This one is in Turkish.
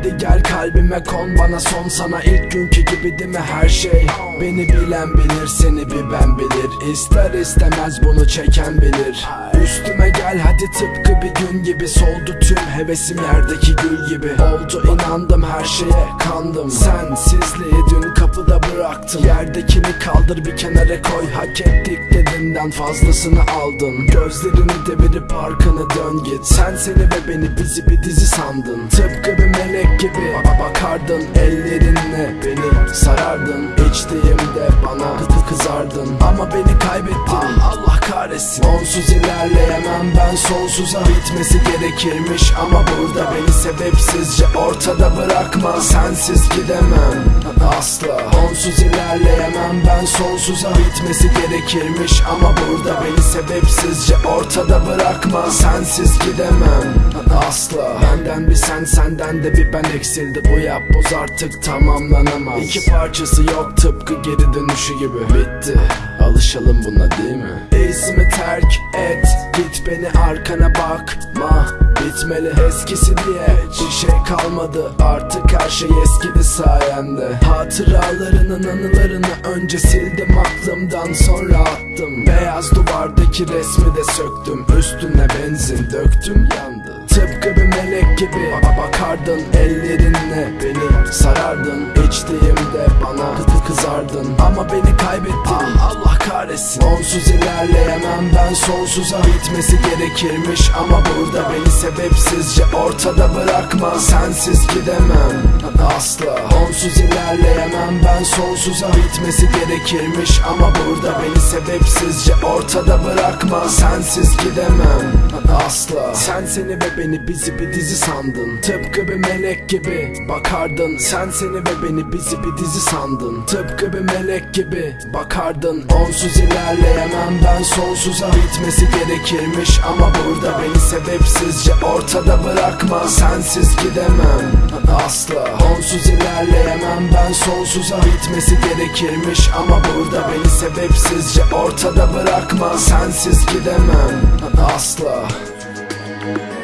Hadi gel kalbime kon bana son sana ilk günkü gibi değil mi her şey? Beni bilen bilir seni bir ben bilir. İster istemez bunu çeken bilir. Üstüme gel hadi tıpkı bir gün gibi. Soldu tüm hevesim yerdeki gül gibi. Oldu inandım her şeye kandım. Sensizliği dün kapıda bıraktım. Yerdekini kaldır bir kenara koy. Hak ettik dediğinden fazlasını aldın Gözlerini devirip arkanı dön git. Sen seni ve beni bizi bir dizi sandın. Tıpkı bir melek gibi ba- bakardın. Ellerinle beni sarardın. İçtiğimde bana kı- kızardın. Ama beni kaybettin. Allah kahretsin. Onsuz ilerleyemem ben sonsuza Bitmesi gerekirmiş. Ama burada beni sebepsizce ortada bırakma. Sensiz gidemem. Asla Onsuz ilerleyemem ben sonsuza Bitmesi gerekirmiş ama burada beni sebepsizce ortada bırakma. Sensiz gidemem asla. Benden bir sen senden de bir ben eksildi. Bu yapboz artık tamamlanamaz. İki parçası yok tıpkı geri dönüşü gibi. Bitti alışalım buna değil mi? İzimi terk et Git beni arkana bakma. Bitmeli eskisi diye Bir şey kalmadı. Artık her şey eskidi sayende Hatıralarının anılarını önce sildim aklımdan sonra attım. Beyaz duvardaki resmi de söktüm Üstüne benzin döktüm yandı. Tıpkı bir melek gibi ba- bakardın Ellerinle beni sarardın. İçtiğimde bana kı- kızardın. Ama beni kaybettin. Allah kahretsin. Onsuz ilerleyemem ben sonsuza. Bitmesi gerekirmiş ama burada beni sebepsizce ortada bırakma. Sensiz gidemem. Asla. Onsuz ilerleyemem ben sonsuza. Bitmesi gerekirmiş ama burada beni sebepsizce ortada bırakma. Sensiz gidemem asla. Sen seni ve beni bizi bir dizi sandın. Tıpkı bir melek gibi bakardın. Sen seni ve beni bizi bir dizi sandın. Tıpkı bir melek gibi bakardın. Onsuz ilerleyemem ben sonsuza. Bitmesi gerekirmiş ama burada beni sebepsizce ortada bırakma. Sensiz gidemem asla. Onsuz ilerleyemem ben sonsuza. Bitmesi gerekirmiş ama burada beni sebepsizce ortada bırakma. Sensiz gidemem asla Thank you.